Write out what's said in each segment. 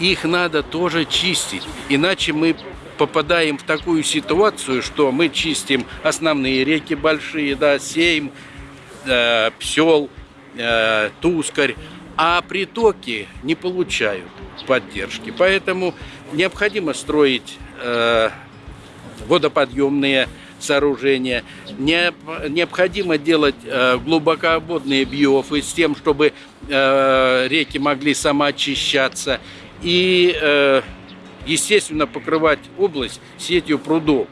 их надо тоже чистить, иначе мы попадаем в такую ситуацию, что мы чистим основные реки большие, да, Сейм, э, Псел, э, Тускарь, а притоки не получают поддержки. Поэтому необходимо строить э, водоподъемные сооружения. Необходимо делать э, глубоководные биофы с тем, чтобы э, реки могли самоочищаться. И, э, естественно, покрывать область сетью прудов.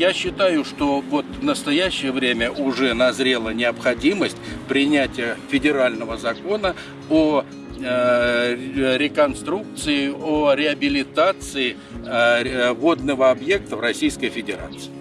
Я считаю, что вот в настоящее время уже назрела необходимость принятия федерального закона о э, реконструкции, о реабилитации э, водного объекта в Российской Федерации.